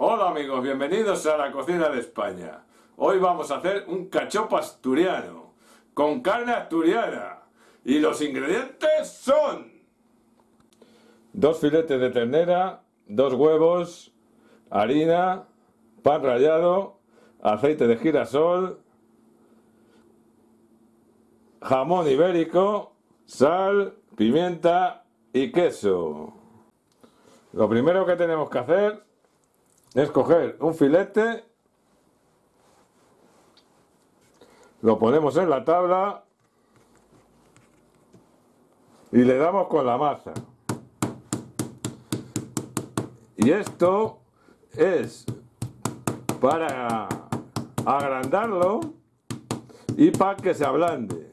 Hola amigos, bienvenidos a la cocina de España. Hoy vamos a hacer un cachopo asturiano con carne asturiana y los ingredientes son dos filetes de ternera, dos huevos, harina, pan rallado, aceite de girasol, jamón ibérico, sal, pimienta y queso. Lo primero que tenemos que hacer es coger un filete, lo ponemos en la tabla y le damos con la masa. Y esto es para agrandarlo y para que se ablande.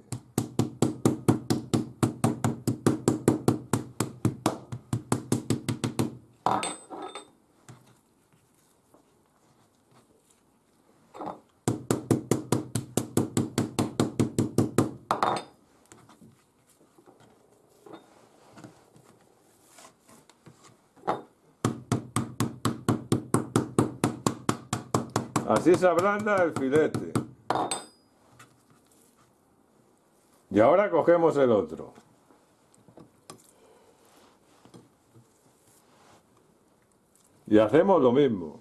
Así se ablanda el filete. Y ahora cogemos el otro. Y hacemos lo mismo.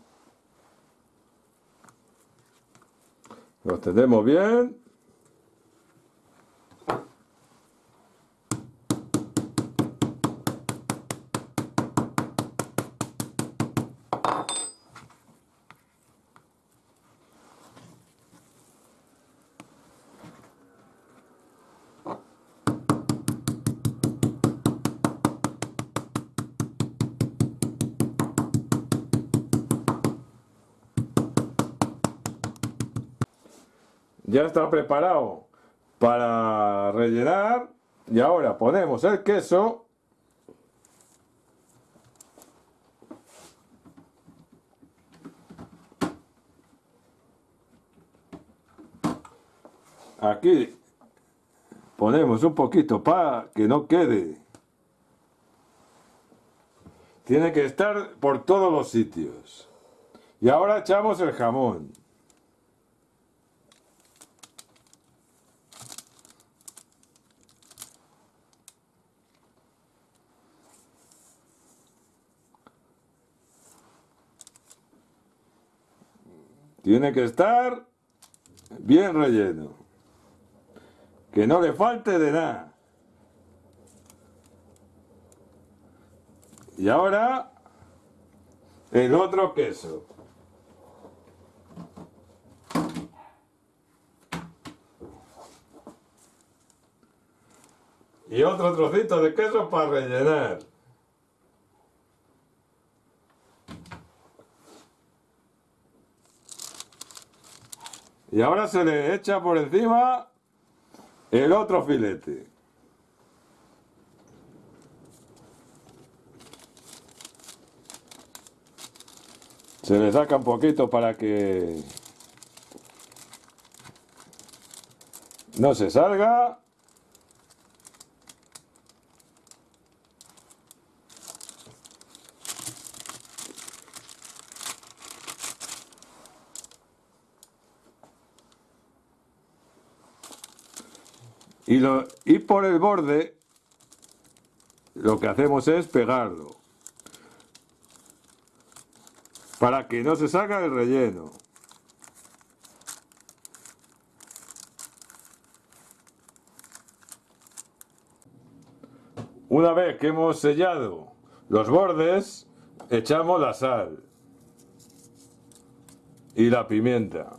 Lo tenemos bien. Ya está preparado para rellenar. Y ahora ponemos el queso. Aquí ponemos un poquito para que no quede. Tiene que estar por todos los sitios. Y ahora echamos el jamón Tiene que estar bien relleno. Que no le falte de nada. Y ahora el otro queso. Y otro trocito de queso para rellenar. Y ahora se le echa por encima el otro filete. Se le saca un poquito para que no se salga. Y, por el borde lo que hacemos es pegarlo. Para que no se salga el relleno. Una vez que hemos sellado los bordes, echamos la sal y la pimienta.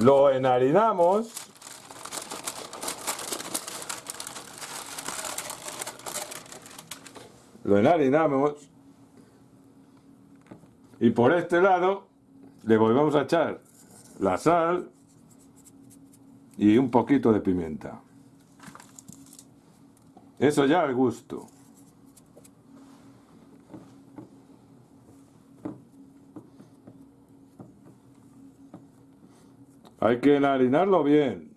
Lo enharinamos. Lo enharinamos. Y por este lado le volvemos a echar la sal y un poquito de pimienta. Eso ya al gusto. Hay que enharinarlo bien.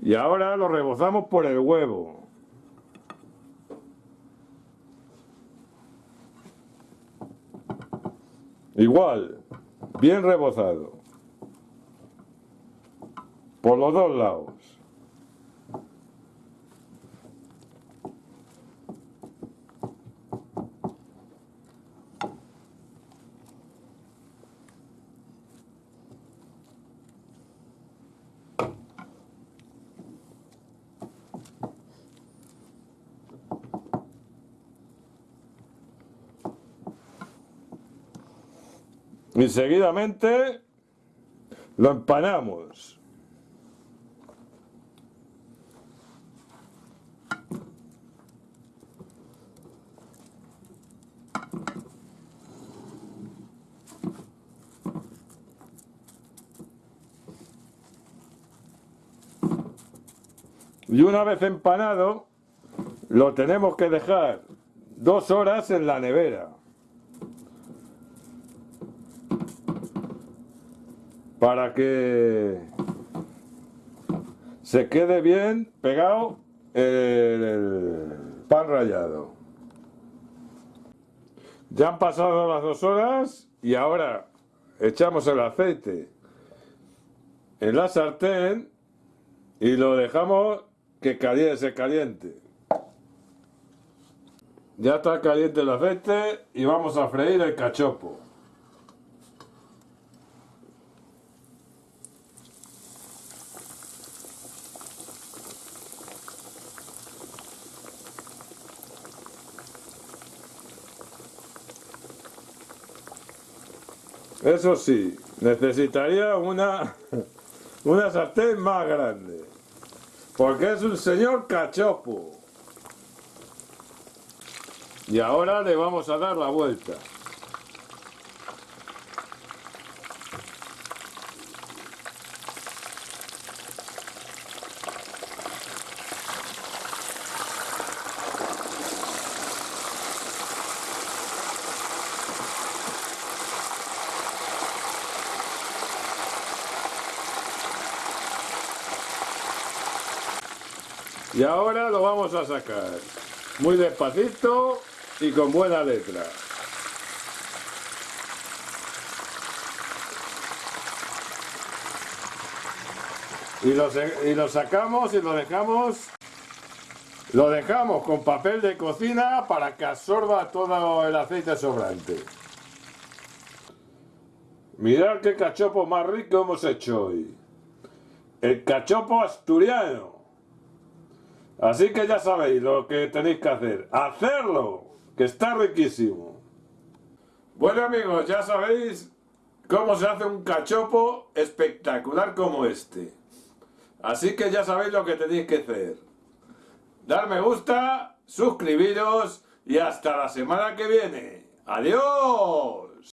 Y ahora lo rebozamos por el huevo. Igual, bien rebozado. Por los dos lados. Y seguidamente lo empanamos. Y una vez empanado, lo tenemos que dejar dos horas en la nevera. Para que se quede bien pegado el pan rallado. Ya han pasado las dos horas y ahora echamos el aceite en la sartén y lo dejamos que caliente, se caliente. Ya está caliente el aceite y vamos a freír el cachopo. Eso sí, necesitaría una, una sartén más grande. Porque es un señor cachopo. Y ahora le vamos a dar la vuelta. Y ahora lo vamos a sacar. Muy despacito y con buena letra. Y lo, y sacamos y lo dejamos lo dejamos con papel de cocina para que absorba todo el aceite sobrante. Mirad qué cachopo más rico hemos hecho hoy. El cachopo asturiano. Así que ya sabéis lo que tenéis que hacer. ¡Hacerlo! Que está riquísimo. Bueno amigos, ya sabéis cómo se hace un cachopo espectacular como este. Así que ya sabéis lo que tenéis que hacer. Dar me gusta, suscribiros y hasta la semana que viene. ¡Adiós!